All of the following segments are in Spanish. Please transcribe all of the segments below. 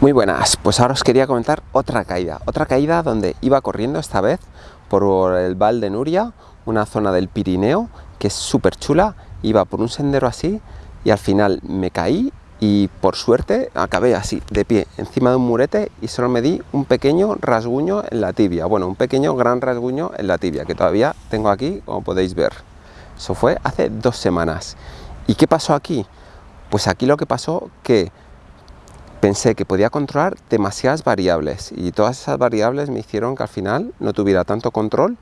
Muy buenas, pues ahora os quería comentar otra caída, otra caída donde iba corriendo esta vez por el Val de Nuria, una zona del Pirineo que es súper chula, iba por un sendero así y al final me caí y por suerte acabé así, de pie, encima de un murete y solo me di un pequeño rasguño en la tibia, bueno, un pequeño gran rasguño en la tibia que todavía tengo aquí, como podéis ver. Eso fue hace dos semanas. ¿Y qué pasó aquí? Pues aquí lo que pasó que pensé que podía controlar demasiadas variables y todas esas variables me hicieron que al final no tuviera tanto control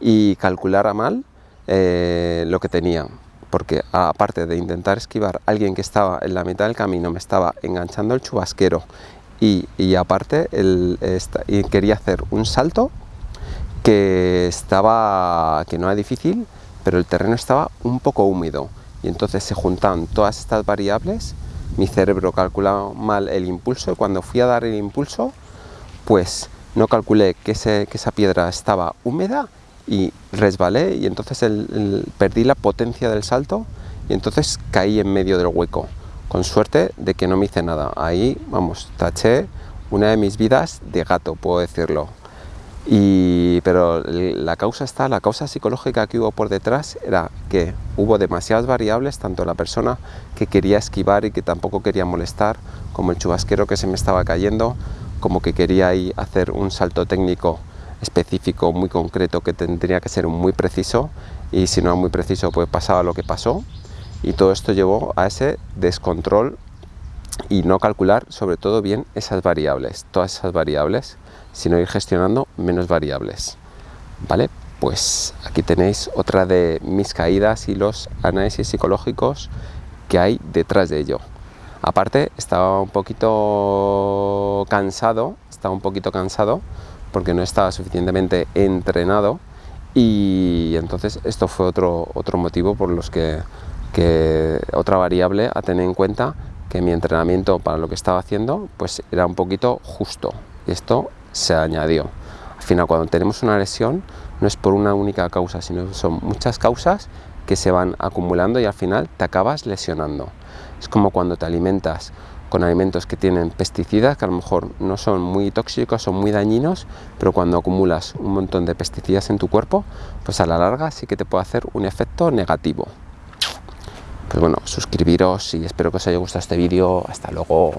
y calculara mal eh, lo que tenía. Porque aparte de intentar esquivar a alguien que estaba en la mitad del camino me estaba enganchando el chubasquero y, aparte el, quería hacer un salto que estaba que no era difícil pero el terreno estaba un poco húmedo. Y entonces se juntan todas estas variables mi cerebro calculaba mal el impulso y cuando fui a dar el impulso, pues no calculé que, esa piedra estaba húmeda y resbalé y entonces perdí la potencia del salto y entonces caí en medio del hueco. Con suerte de que no me hice nada. Ahí, vamos, taché una de mis vidas de gato, puedo decirlo. Y, pero la causa está, la causa psicológica que hubo por detrás era que hubo demasiadas variables, tanto la persona que quería esquivar y que tampoco quería molestar, como el chubasquero que se me estaba cayendo, como que quería ahí hacer un salto técnico específico, muy concreto, que tendría que ser muy preciso, y si no era muy preciso, pues pasaba lo que pasó, y todo esto llevó a ese descontrol y no calcular sobre todo bien esas variables, todas esas variables, sino ir gestionando menos variables. ¿Vale? Pues aquí tenéis otra de mis caídas y los análisis psicológicos que hay detrás de ello. Aparte, estaba un poquito cansado, estaba un poquito cansado porque no estaba suficientemente entrenado y entonces esto fue otro, otro motivo por los que, que otra variable a tener en cuenta que mi entrenamiento para lo que estaba haciendo pues era un poquito justo y esto se añadió. Al final cuando tenemos una lesión no es por una única causa, sino son muchas causas que se van acumulando y al final te acabas lesionando. Es como cuando te alimentas con alimentos que tienen pesticidas, que a lo mejor no son muy tóxicos, son muy dañinos, pero cuando acumulas un montón de pesticidas en tu cuerpo, pues a la larga sí que te puede hacer un efecto negativo. Pues bueno, suscribiros y espero que os haya gustado este vídeo. Hasta luego.